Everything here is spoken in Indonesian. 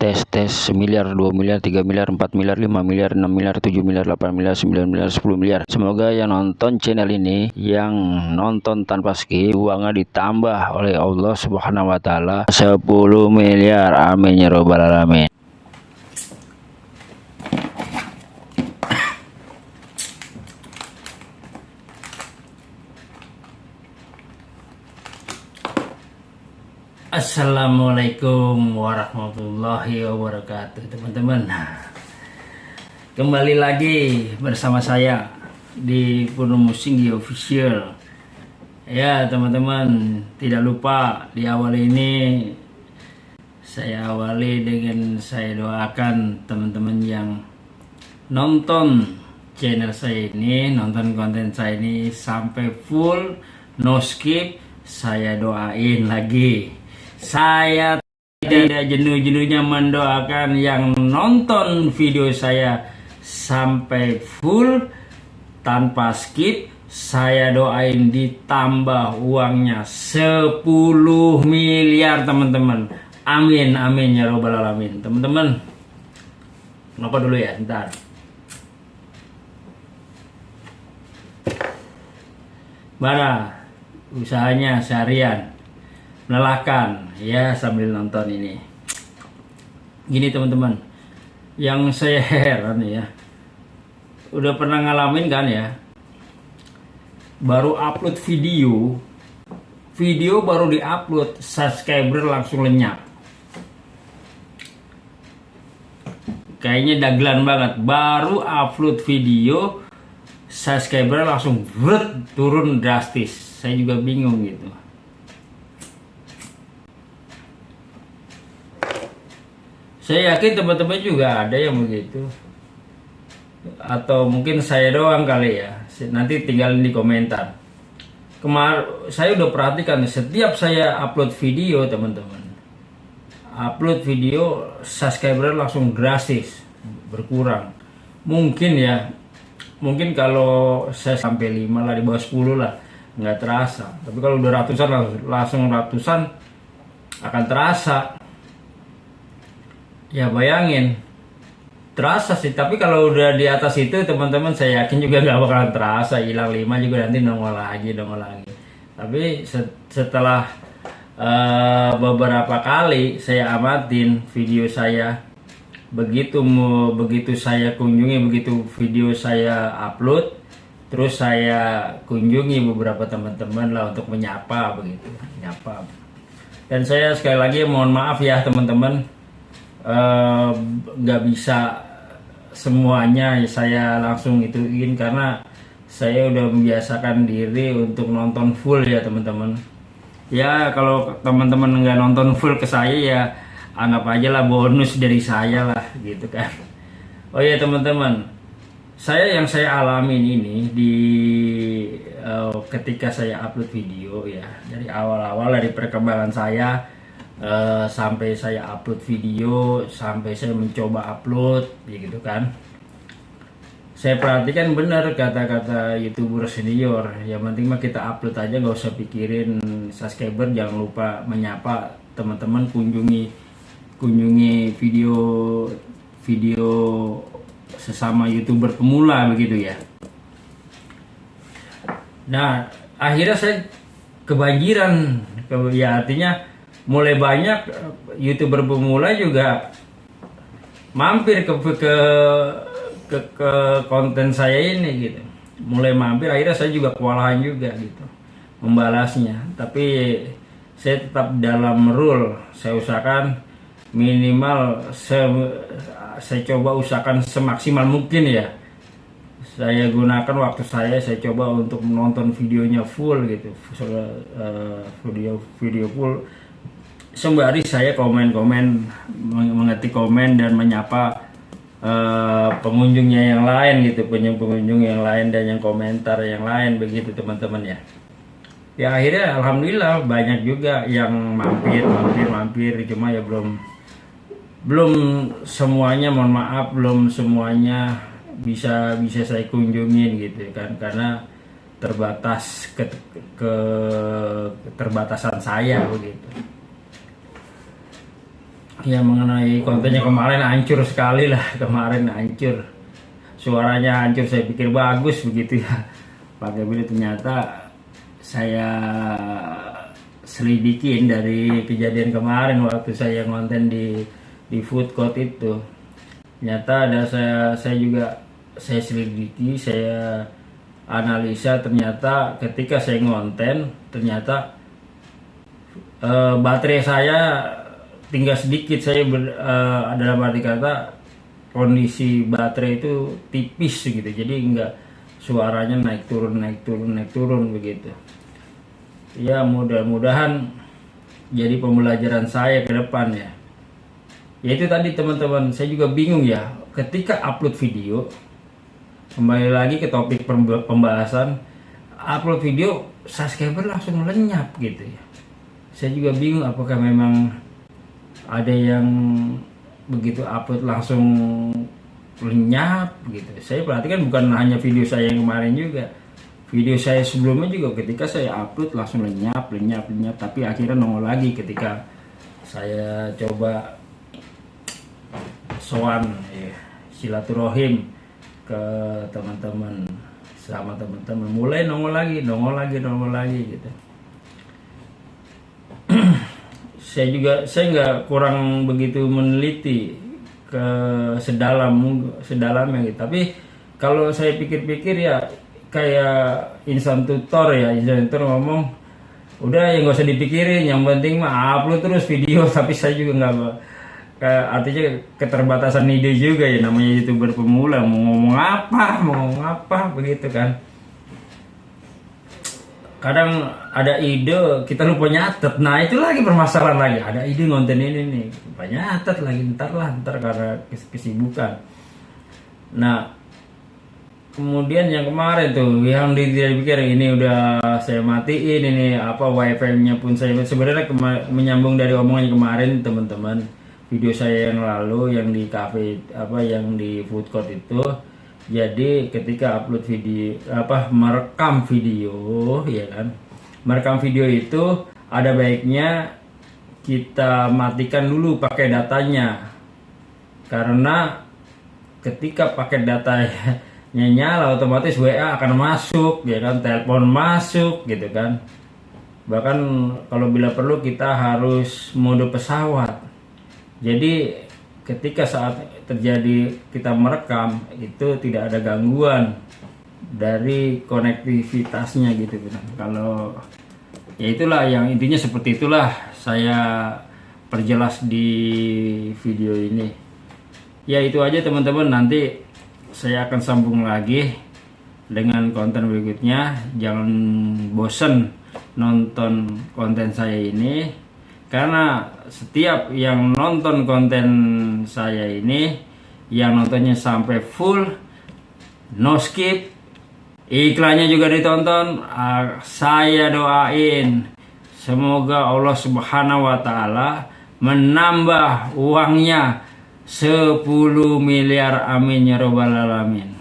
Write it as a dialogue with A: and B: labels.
A: tes tes semiliar 2 miliar 3 miliar 4 miliar 5 miliar 6 miliar 7 miliar 8 miliar 9 miliar 10 miliar. Semoga yang nonton channel ini yang nonton tanpa skip uangnya ditambah oleh Allah subhanahu wa ta'ala. 10 miliar. Amin ya robbal alamin Assalamualaikum warahmatullahi wabarakatuh teman-teman. Kembali lagi bersama saya di Puno Musinggi Official. Ya teman-teman tidak lupa di awal ini Saya awali dengan saya doakan teman-teman yang nonton channel saya ini Nonton konten saya ini sampai full no skip saya doain lagi saya tidak jenuh-jenuhnya mendoakan yang nonton video saya sampai full tanpa skip. Saya doain ditambah uangnya 10 miliar teman-teman. Amin, amin ya robbal alamin. Teman-teman, kenapa dulu ya? Ntar. Mana usahanya seharian melelahkan ya sambil nonton ini. Gini teman-teman. Yang saya heran ya. Udah pernah ngalamin kan ya? Baru upload video. Video baru diupload subscriber langsung lenyap. Kayaknya dagelan banget. Baru upload video subscriber langsung turun drastis. Saya juga bingung gitu Saya yakin teman-teman juga ada yang begitu. Atau mungkin saya doang kali ya. Nanti tinggalin di komentar. Kemar saya udah perhatikan setiap saya upload video teman-teman. Upload video subscriber langsung drastis berkurang. Mungkin ya. Mungkin kalau saya sampai 5 lah di bawah 10 lah nggak terasa. Tapi kalau udah ratusan langsung ratusan akan terasa Ya bayangin. Terasa sih tapi kalau udah di atas itu teman-teman saya yakin juga nggak bakalan terasa. Hilang lima juga nanti nongol lagi nongol lagi. Tapi setelah uh, beberapa kali saya amatin video saya begitu mau begitu saya kunjungi begitu video saya upload terus saya kunjungi beberapa teman-teman lah untuk menyapa begitu. Menyapa. Dan saya sekali lagi mohon maaf ya teman-teman nggak uh, bisa semuanya saya langsung ituin karena saya udah membiasakan diri untuk nonton full ya teman-teman. Ya kalau teman-teman nggak nonton full ke saya ya anggap aja lah bonus dari saya lah gitu kan. Oh ya teman-teman. Saya yang saya alamin ini di uh, ketika saya upload video ya dari awal-awal dari perkembangan saya uh, sampai saya upload video sampai saya mencoba upload gitu kan. Saya perhatikan benar kata-kata youtuber senior. Yang penting mah kita upload aja nggak usah pikirin subscriber jangan lupa menyapa teman-teman kunjungi kunjungi video video sesama youtuber pemula begitu ya. Nah akhirnya saya kebanjiran. Ya artinya mulai banyak eh, youtuber pemula juga mampir ke ke ke, ke konten saya ini gitu. Mulai mampir akhirnya saya juga kewalahan juga gitu membalasnya. Tapi saya tetap dalam rule saya usahakan minimal saya, saya coba usahakan semaksimal mungkin ya. Saya gunakan waktu saya saya coba untuk menonton videonya full gitu uh, video video full sembari saya komen-komen mengetik komen dan menyapa uh, pengunjungnya yang lain gitu pengunjung-pengunjung yang lain dan yang komentar yang lain begitu teman-teman ya. Ya akhirnya alhamdulillah banyak juga yang mampir mampir mampir. Cuma ya belum belum semuanya mohon maaf belum semuanya bisa bisa saya kunjungin gitu kan karena terbatas ke, ke keterbatasan saya begitu ya mengenai kontennya kemarin hancur sekali lah. Kemarin hancur. Suaranya hancur saya pikir bagus begitu ya. Pakai video ternyata saya selidikin dari kejadian kemarin waktu saya ngonten di di food court itu. Ternyata ada saya saya juga saya selidiki saya analisa ternyata ketika saya ngonten ternyata uh, baterai saya tinggal sedikit saya ber, uh, dalam arti kata kondisi baterai itu tipis gitu. Jadi enggak suaranya naik turun naik turun naik turun begitu. Ya mudah-mudahan jadi pembelajaran saya ke depan ya. Ya itu tadi teman-teman. Saya juga bingung ya. Ketika upload video kembali lagi ke topik pembahasan upload video subscriber langsung lenyap gitu ya. Saya juga bingung apakah memang ada yang begitu upload langsung lenyap gitu. Saya perhatikan bukan hanya video saya yang kemarin juga. Video saya sebelumnya juga ketika saya upload langsung lenyap lenyap lenyap. Tapi akhirnya nongol lagi ketika saya coba soan ya, silaturahim ke teman-teman sama teman-teman. Mulai nongol lagi nongol lagi nongol lagi gitu saya juga saya nggak kurang begitu meneliti ke sedalam sedalamnya gitu tapi kalau saya pikir-pikir ya kayak insan tutor ya insan tutor ngomong udah ya nggak usah dipikirin yang penting mah upload terus video. Tapi saya juga nggak artinya keterbatasan ide juga ya namanya youtuber pemula mau ngomong apa mau ngomong apa begitu kan kadang ada ide kita lupa nyatet. Nah itu lagi permasalahan lagi. Ada ide ngonten ini nih. Lupa nyatet lagi. Ntar lah ntar karena kesibukan. Nah kemudian yang kemarin tuh yang tidak pikir ini udah saya matiin ini apa wifi nya pun saya sebenarnya menyambung dari omongan kemarin teman-teman. Video saya yang lalu yang di cafe apa yang di food court itu jadi ketika upload video apa merekam video ya kan? Merekam video itu ada baiknya kita matikan dulu pakai datanya. Karena ketika pakai datanya nyala otomatis WA akan masuk ya kan? Telepon masuk gitu kan? Bahkan kalau bila perlu kita harus mode pesawat. Jadi ketika saat terjadi kita merekam itu tidak ada gangguan dari konektivitasnya gitu kalau ya itulah yang intinya seperti itulah saya perjelas di video ini. Ya itu aja teman-teman. Nanti saya akan sambung lagi dengan konten berikutnya. Jangan bosen nonton konten saya ini karena setiap yang nonton konten saya ini yang nontonnya sampai full no skip iklannya juga ditonton saya doain. Semoga Allah subhanahu wa ta'ala menambah uangnya 10 miliar. Amin ya robbal alamin